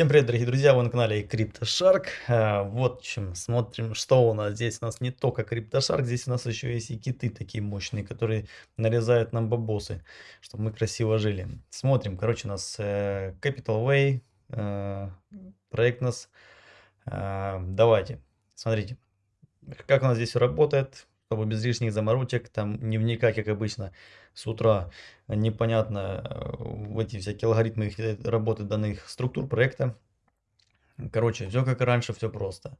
Всем привет, дорогие друзья, вы на канале CryptoShark. Э, вот чем смотрим, что у нас здесь. У нас не только CryptoShark, здесь у нас еще есть и киты такие мощные, которые нарезают нам бабосы, чтобы мы красиво жили. Смотрим, короче, у нас э, Capital Way, э, проект нас. Давайте, смотрите, как у нас здесь работает чтобы без лишних заморочек, там не вникать, как обычно, с утра непонятно э, в эти всякие алгоритмы работы данных структур проекта. Короче, все как раньше, все просто.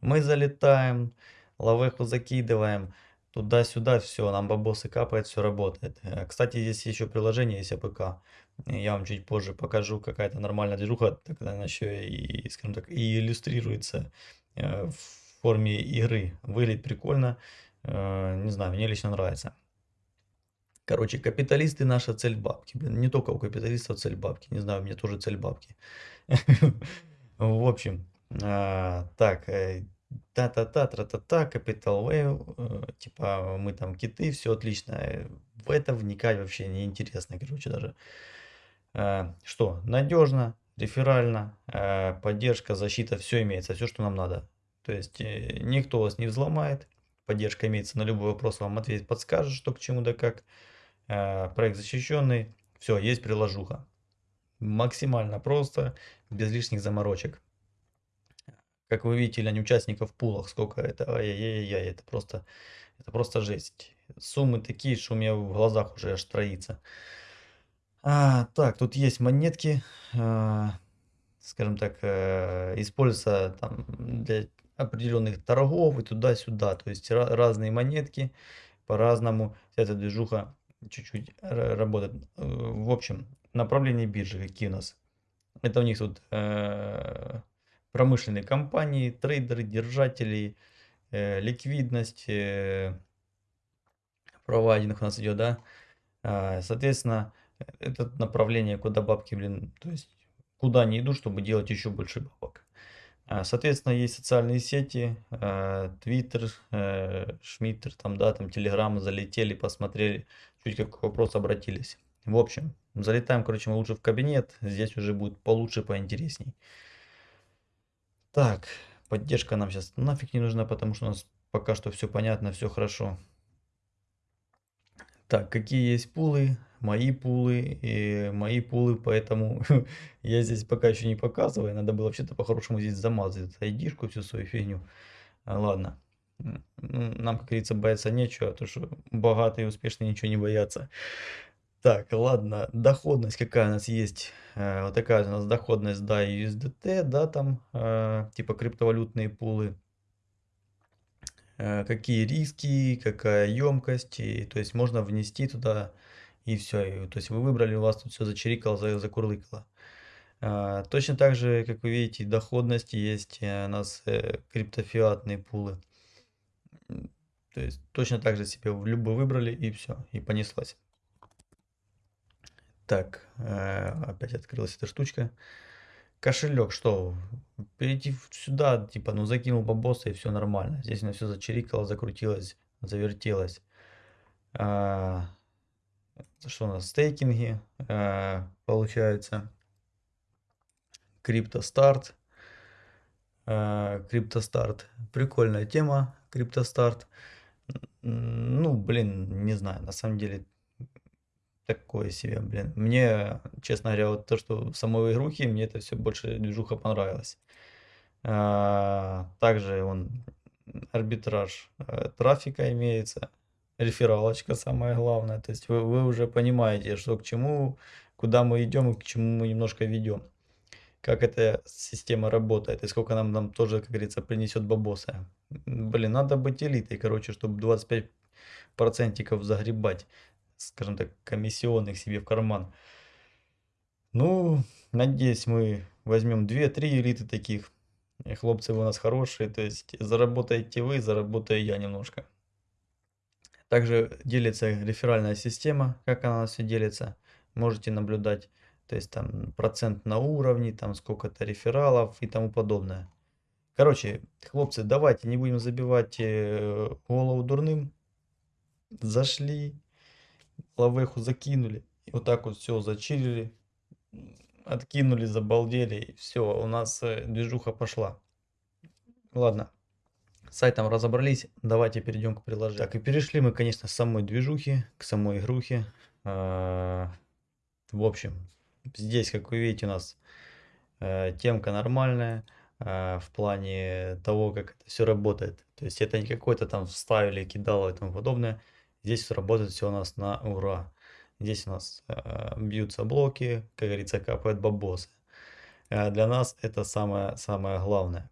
Мы залетаем, лавеху закидываем, туда-сюда, все, нам бабосы капает, все работает. Э, кстати, здесь еще приложение есть APK. Я вам чуть позже покажу, какая-то нормальная движуха, тогда она еще и, скажем так, и иллюстрируется э, в форме игры. Выглядит прикольно. Э, не знаю, мне лично нравится. Короче, капиталисты наша цель бабки. Блин, не только у капиталистов цель бабки. Не знаю, у меня тоже цель бабки. В общем, э, так, э, та-та-та, тра-та-та, Capital Wave, типа мы там киты, все отлично. В это вникать вообще не интересно, короче, даже. Что, надежно, реферально, поддержка, защита, все имеется, все, что нам надо. То есть никто вас не взломает, поддержка имеется на любой вопрос, вам ответит, подскажет, что к чему да как. Э, проект защищенный, все, есть приложуха. Максимально просто, без лишних заморочек. Как вы видите, для участников в пулах, сколько это, ай-яй-яй, это просто, это просто жесть. Суммы такие, что у меня в глазах уже аж троится. А, так, тут есть монетки, э, скажем так, э, используются там для определенных торгов и туда-сюда. То есть разные монетки по-разному. Эта движуха чуть-чуть работает. Э, в общем, направление биржи какие у нас. Это у них тут э, промышленные компании, трейдеры, держатели, э, ликвидность, э, провайдинг у нас идет, да. Э, соответственно, это направление, куда бабки, блин, то есть куда они идут, чтобы делать еще больше бабок. А, соответственно, есть социальные сети, Twitter, э, Шмиттер, там, да, там, Telegram, залетели, посмотрели, чуть как вопрос обратились. В общем, залетаем, короче, мы лучше в кабинет, здесь уже будет получше, поинтересней. Так, поддержка нам сейчас нафиг не нужна, потому что у нас пока что все понятно, все хорошо. Так, какие есть пулы? Мои пулы и мои пулы, поэтому я здесь пока еще не показываю. Надо было вообще-то по-хорошему здесь замазать айдишку, всю свою фигню. А, ладно. Нам, как говорится, бояться нечего, а то что богатые и успешные ничего не боятся. Так, ладно, доходность какая у нас есть. Э, вот такая у нас доходность, да, USDT, да, там, э, типа криптовалютные пулы. Э, какие риски, какая емкость, и, то есть можно внести туда и все. То есть вы выбрали, у вас тут все зачирикало, закурлыкало. А, точно так же, как вы видите, доходность есть э, у нас э, криптофиатные пулы. То есть точно так же себе в любой выбрали и все, и понеслась. Так, опять открылась эта штучка. Кошелек, что? Перейти сюда, типа, ну закинул бабоса и все нормально. Здесь у меня все зачирикало, закрутилось, завертелось. Что у нас? Стейкинги, а, получается. Криптостарт. А, Криптостарт. Прикольная тема, Криптостарт. Ну, блин, не знаю, на самом деле такое себе, блин. Мне, честно говоря, вот то, что в самой игрухе, мне это все больше движуха понравилось. А, также он арбитраж э, трафика имеется, рефералочка самое главное. То есть вы, вы уже понимаете, что к чему, куда мы идем и к чему мы немножко ведем. Как эта система работает и сколько нам, нам тоже, как говорится, принесет бабоса. Блин, надо быть элитой, короче, чтобы 25 процентиков загребать скажем так, комиссионных себе в карман. Ну, надеюсь, мы возьмем 2-3 элиты таких. И хлопцы у нас хорошие, то есть заработаете вы, заработаю я немножко. Также делится реферальная система, как она все делится. Можете наблюдать, то есть там процент на уровне, там сколько-то рефералов и тому подобное. Короче, хлопцы, давайте не будем забивать э, голову дурным. Зашли, лавеху закинули. Вот так вот все зачилили. откинули, забалдели, и всё, у нас, э, движуха пошла. Ладно, с сайтом разобрались, давайте перейдем к приложению. Так, и перешли мы, конечно, с самой движухи к самой игрухе. А, в общем, здесь, как вы видите, у нас, э, темка нормальная, а, в плане того, как это всё работает. То есть это не какой-то там вставили, кидало и тому подобное. Здесь всё работает всё у нас на ура. Здесь у нас, а, бьются блоки, как говорится, капают бабосы. А, для нас это самое самое главное.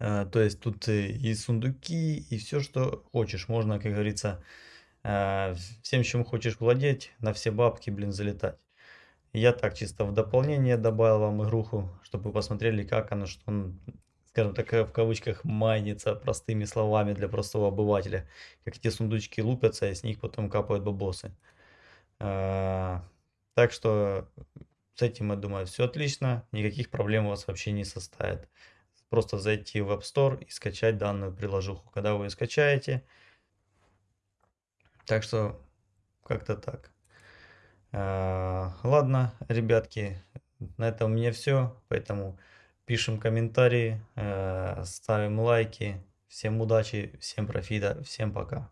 А, то есть тут и сундуки, и всё, что хочешь. Можно, как говорится, а, всем, чем хочешь владеть, на все бабки, блин, залетать. Я так чисто в дополнение добавил вам игруху, чтобы вы посмотрели, как оно, что он, скажем так, в кавычках, майнится простыми словами для простого обывателя. Как эти сундучки лупятся, и с них потом капают бабосы. Так что с этим, я думаю, всё отлично, никаких проблем у вас вообще не составит. Просто зайти в App Store и скачать данную приложуху. Когда вы её скачаете Так что как-то так. А, ладно, ребятки, на этом у меня всё. Поэтому пишем комментарии, а, ставим лайки. Всем удачи, всем профита, всем пока.